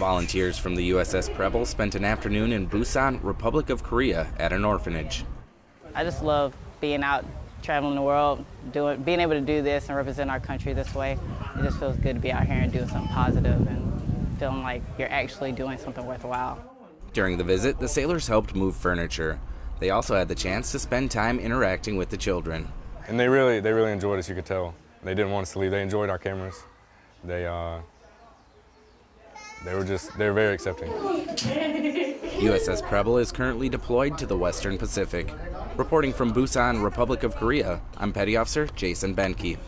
Volunteers from the USS Preble spent an afternoon in Busan, Republic of Korea at an orphanage. I just love being out traveling the world, doing, being able to do this and represent our country this way. It just feels good to be out here and doing something positive and feeling like you're actually doing something worthwhile. During the visit, the sailors helped move furniture. They also had the chance to spend time interacting with the children. And they really, they really enjoyed us, you could tell. They didn't want us to leave. They enjoyed our cameras. They, uh, they were just, they were very accepting. USS Preble is currently deployed to the Western Pacific. Reporting from Busan, Republic of Korea, I'm Petty Officer Jason Benke.